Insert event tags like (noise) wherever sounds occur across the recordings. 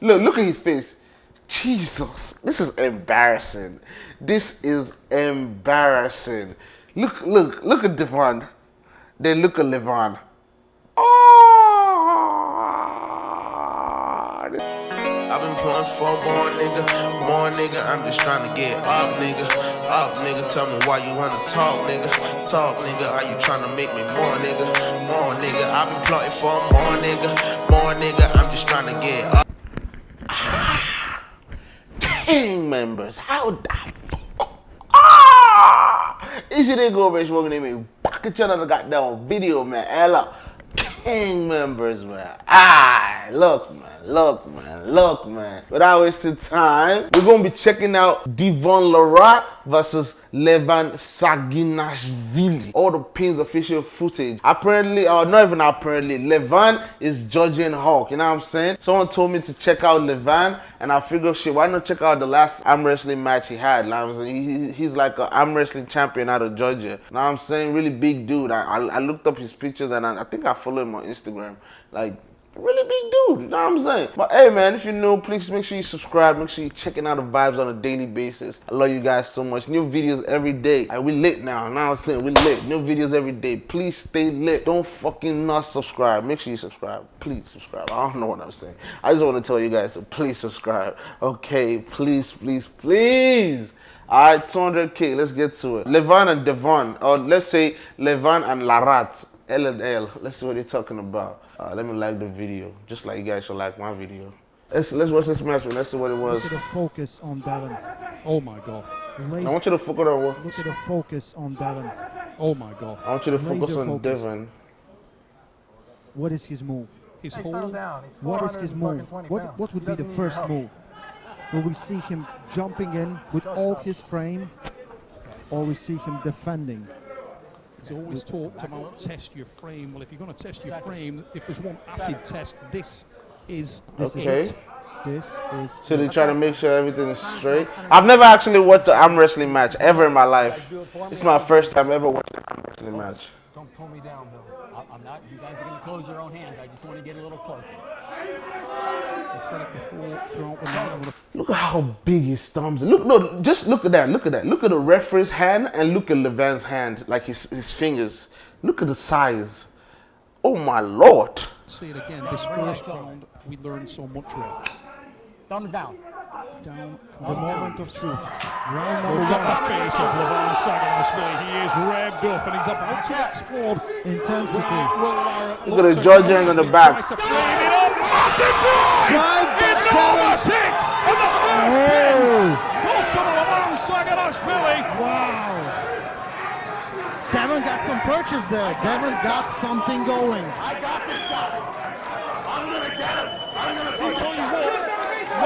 Look, look at his face. Jesus, this is embarrassing. This is embarrassing. Look, look, look at Devon. Then look at Levon. Oh! I've been pulling for more nigga, more nigga. I'm just trying to get up, nigga. Up, nigga. Tell me why you wanna talk, nigga. Talk, nigga. Are you trying to make me more, nigga? More, nigga. I've been plotting for more, nigga. More, nigga. I'm just trying to get up. Gang members, how that? Ah! Is it go, bitch? We're gonna make back a channel got down video, man. Ella, gang members, man. Ah, look, man. Look, man. Look, man. Without wasting time, we're going to be checking out Devon Larratt versus Levan Saginashvili. All the pins official footage. Apparently, or not even apparently, Levan is judging Hulk. You know what I'm saying? Someone told me to check out Levan, and I figured, shit, why not check out the last arm wrestling match he had? You know what I'm saying? He, he's like an arm wrestling champion out of Georgia. You know what I'm saying? Really big dude. I, I, I looked up his pictures, and I, I think I follow him on Instagram. Like, really big dude, you know what I'm saying? But hey man, if you're new, please make sure you subscribe. Make sure you're checking out the vibes on a daily basis. I love you guys so much. New videos every day. Like, we lit now. Now I'm saying we lit. New videos every day. Please stay lit. Don't fucking not subscribe. Make sure you subscribe. Please subscribe. I don't know what I'm saying. I just want to tell you guys to please subscribe. Okay, please, please, please. All right, 200K, let's get to it. Levan and Devon, or let's say Levan and Larratt, L and L. Let's see what they're talking about. Uh, let me like the video, just like you guys should like my video. Let's let's watch this match and let's see what it was. Look at the focus on Devon. Oh my god. Laser. I want you to focus on what? Look at the focus on Devon. Oh my god. I want you to focus Laser on focused. Devon. What is his move? His hold. What is his move? What what would be the first move? Will we see him jumping in with all his frame, or we see him defending? He's always talked about test your frame. Well, if you're going to test your frame, if there's one acid test, this is this okay. It. This is. So they try to make sure everything is straight. I've never actually watched an arm wrestling match ever in my life. It's my first time ever watching an arm wrestling match. Don't pull me down, Bill. I'm not. You guys are going to close your own hands. I just want to get a little closer. Look at how big his thumbs are. Look, no, just look at that. Look at that. Look at the referee's hand and look at Levan's hand, like his, his fingers. Look at the size. Oh my lord. See it again. This first round, we learned so much. Thumbs down down the moment of truth. Round number Look at the face of Levan Saginashvili. He is revved up and he's about to explode. Intensity. Look at the Georgian on the back. Drive Enormous hit! And the first pin goes to Levan Saginashvili. Wow. Devon got some purchase there. Devon got something going. I got this guy. I'm going to get him. I'm going to beat him.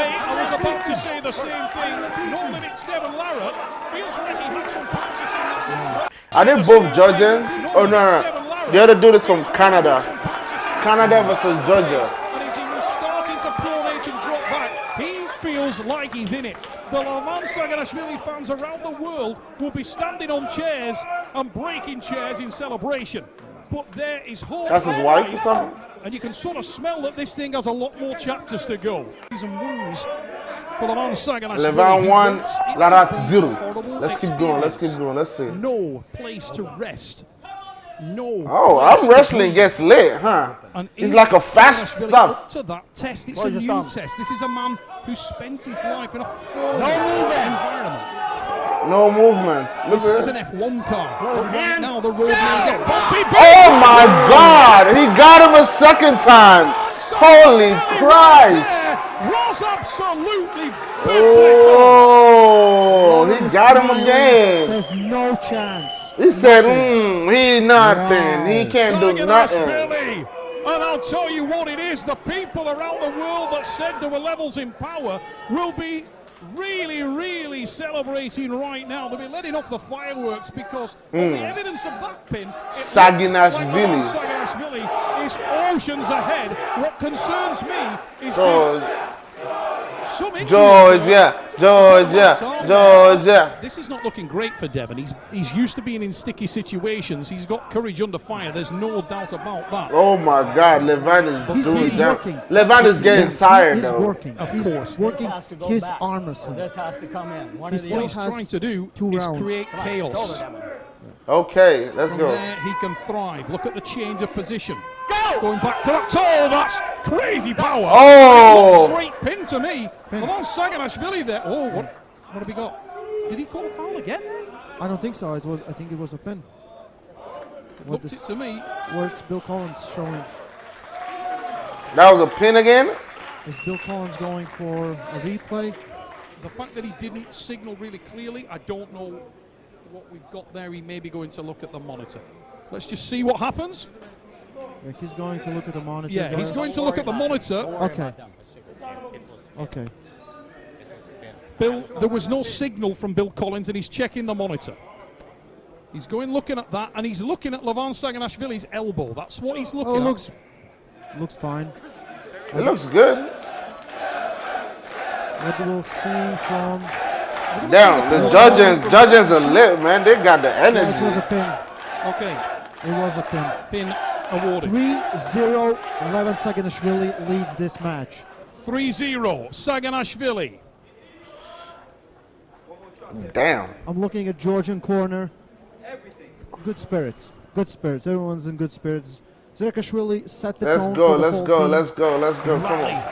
Mate, I was about to say the same thing. No limits, Devon Larratt feels like he had some punches in that Are they both Georgians? Oh, no, no. The other dude is from Canada. Canada versus Georgia. And as he was starting to pronate and drop back, he feels like he's in it. The Levan Saginashvili fans around the world will be standing on chairs and breaking chairs in celebration. But there is hope. That's his wife or something? And you can sort of smell that this thing has a lot more chapters to go. Season wounds for Levan Sagan. Levan one, Larratt zero. Let's keep going. Let's keep going. Let's see. No place to rest. No. Oh, I'm wrestling gets lit, huh? And it's like a fast stuff. Up to that test, it's a new thumb? test. This is a man who spent his life in a foreign no environment. No movement. Look this is an F1 car. right now the road Oh my God! He got him a second time. Holy Christ! Was absolutely. Oh, he got him again. Says no chance. He said, mm, he nothing. He can't do nothing. And I'll tell you what it is, the people around the world that said there were levels in power will be really, really celebrating right now. They'll be letting off the fireworks because mm. the evidence of that pin. Saginashvili. Saginashvili is oceans ahead. What concerns me is George, George yeah. Georgia, Georgia. This is not looking great for Devon. He's he's used to being in sticky situations. He's got courage under fire. There's no doubt about that. Oh my God, Levan is He's, doing he's that. working. Levan is getting He tired is though. working. Of he's course. working This has to go his back. arm So this has to come in. One He or the What he's trying to do two is rounds. create on, chaos. Okay, let's From go. there, he can thrive. Look at the change of position. Going back to that toe. That's crazy power. Oh! Straight pin to me. Levan Saginashvili there. Oh, what, what have we got? Did he call a foul again? Then? I don't think so. It was. I think it was a pin. What Looked this, it to me. where's Bill Collins showing? That was a pin again? Is Bill Collins going for a replay? The fact that he didn't signal really clearly, I don't know what we've got there. He may be going to look at the monitor. Let's just see what happens. Like he's going to look at the monitor. Yeah, he's going to look at the monitor. Okay. Okay. Bill, there was no signal from Bill Collins, and he's checking the monitor. He's going looking at that, and he's looking at Levan Saginashvili's elbow. That's what he's looking Oh, at. looks looks fine. It looks good. What we'll see from Damn, the judges, judges are lit, man. They got the yeah, it was a pin. Okay, It was a pin. pin awarded. 3-0 Levan Saginashvili leads this match. 3-0, Saginashvili. Damn. I'm looking at Georgian corner. Good spirits. Good spirits. Everyone's in good spirits. Zerekashvili set the Let's tone go, for the let's go, team. let's go, let's go. Come Rally. on.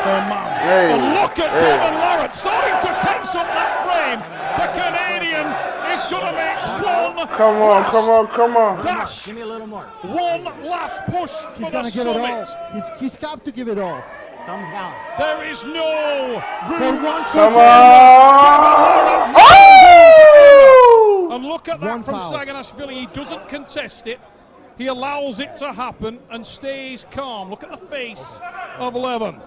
Oh man. Hey, And look at hey. Devon Larratt starting to tense up that frame. The Canadian is going to make one Come on, come on, come on. dash, Give me a little more. one last push He's gonna give it all. He's he's got to give it all. Thumbs down. There is no For room. one Come true on. Oh! And look at that One from foul. Saginashvili. He doesn't contest it. He allows it to happen and stays calm. Look at the face of Levan.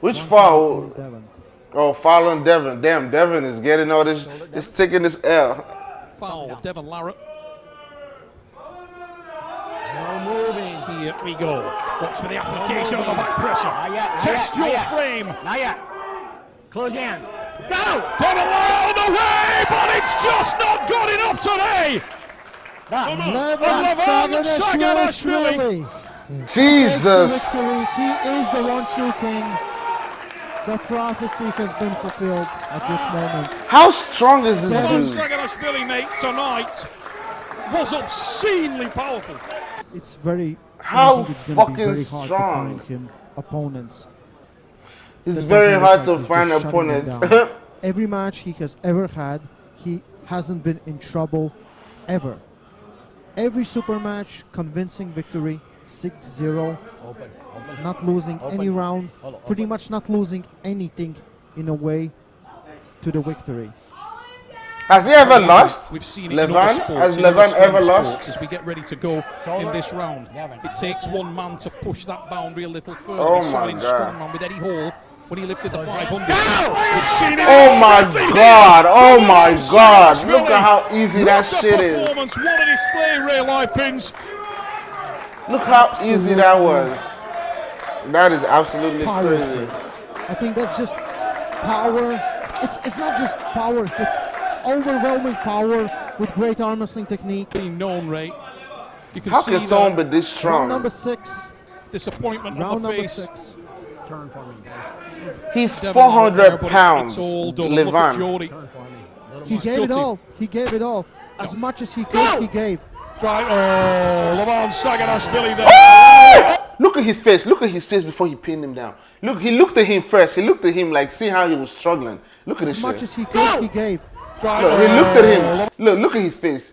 Which foul? Devon. Oh, following Devon. Damn, Devon is getting all this, It's taking this L. Foul, Devon Larratt. No moving. Here we go. Watch for the application of the back pressure. Not yet. Not Test yet, not your yet. frame. Not yet. Close your hands. Go! Devon Larratt on the way, but it's just not good enough today. Stop. Levan Levan Saginashvili. Jesus. Victory. He is the one true king. The prophecy has been fulfilled at this moment. How strong is this Levan dude? Saginashvili, mate, tonight was obscenely powerful. It's very. How it's fucking very hard strong. to find him opponents. It's that very hard to find just shutting them opponents. (laughs) Every match he has ever had, he hasn't been in trouble ever. Every super match, convincing victory, 6-0, Open. Open. not losing any round, Hold pretty open. much not losing anything in a way to the victory. Has he ever lost? We've seen it in Levan? sports, Has in Levan ever sports lost? As we get ready to go in this round, it takes one man to push that boundary a little further. Oh my God. Strongman with Eddie Hall when he lifted the 500. We've seen it Oh my god, oh my god. Look at how easy that What a shit is. performance, What a display, Ray Live Pins. Look how easy that was. That is absolutely Powerful. crazy. I think that's just power. It's it's not just power. It's overwhelming power with great arm wrestling technique. Being known, right? You can How see can someone be the this Round strong? number six. disappointment Round on the number face. six. Turn for me. He's Devon Larratt 400 there, but it's- pounds, It's all done. Look Levan. Geordie. Turn for me. Little He more. gave it all. He gave it all. As much as he could, he gave. Right, oh, Levan Saginashvili there. Look at his face. Look at his face before he pinned him down. Look, he looked at him first. He looked at him like, see how he was struggling. Look at As this much shit. as he could, he gave. Right, Look, he looked at him. Look, look at his face.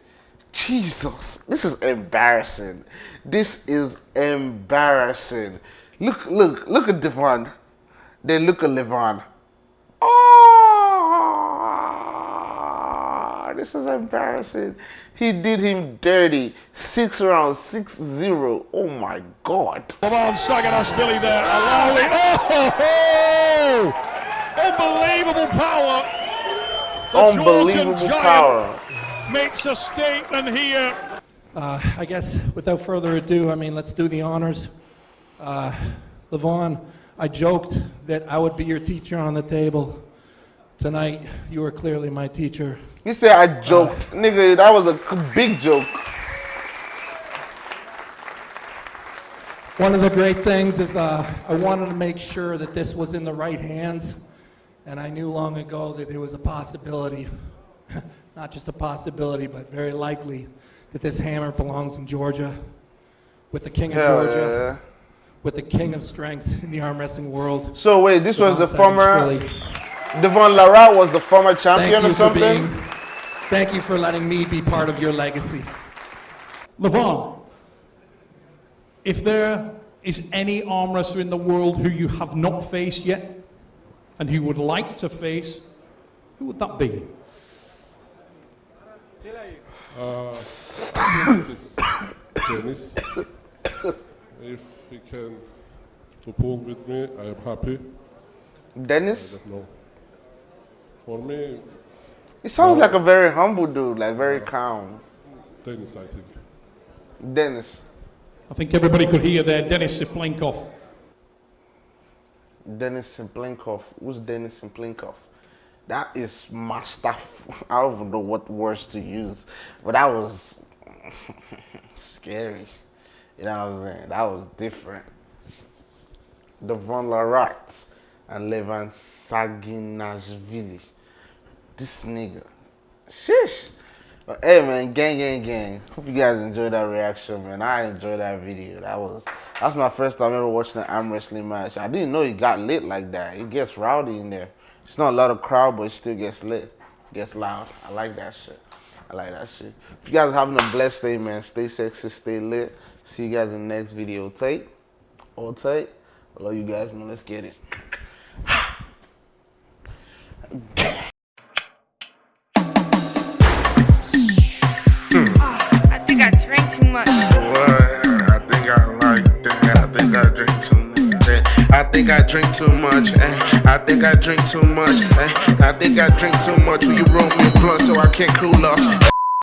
Jesus, this is embarrassing. This is embarrassing. Look, look, look at Devon. Then look at Levon. Oh, this is embarrassing. He did him dirty. Six rounds, six zero. Oh my God. Come on, Levan Saginashvili there, allowing. Oh, unbelievable power. The Unbelievable Georgian giant power. makes a statement here. Uh, I guess without further ado, I mean, let's do the honors. Uh, Levan, I joked that I would be your teacher on the table. Tonight, you are clearly my teacher. He say I joked. Nigga, that was a big joke. One of the great things is uh, I wanted to make sure that this was in the right hands, and I knew long ago that it was a possibility, (laughs) not just a possibility, but very likely, that this hammer belongs in Georgia, with the king of Hell Georgia, yeah. with the king of strength in the arm wrestling world. So wait, this was the former Devon Larratt was the former champion or you something. Being, thank you for letting me be part of your legacy. Levan, if there is any arm wrestler in the world who you have not faced yet and who would like to face, who would that be? this Dennis. If he can to pull with me, I am happy. Dennis. But no. For me, He sounds like a very humble dude, like very uh, calm. Dennis, I think. Dennis. I think everybody could hear there Denis Siplenkov. Dennis Simplinkov. Who's Dennis Simplinkov? That is my stuff. (laughs) I don't even know what words to use, but that was (laughs) scary. You know what I'm saying? That was different. Devon Larratt and Levan Saginashvili. This nigga. Shish. But hey man, gang, gang, gang. Hope you guys enjoyed that reaction, man. I enjoyed that video. That was that's my first time ever watching an arm wrestling match. I didn't know it got lit like that. It gets rowdy in there. It's not a lot of crowd, but it still gets lit. It gets loud. I like that shit. I like that shit. If you guys are having a blessed day, man, stay sexy, stay lit. See you guys in the next video. Tape. All tape. I love you guys, man. Let's get it. Think I drink too much. eh. I think I drink too much. eh. I think I drink too much. Will you roll me a blunt so I can't cool off?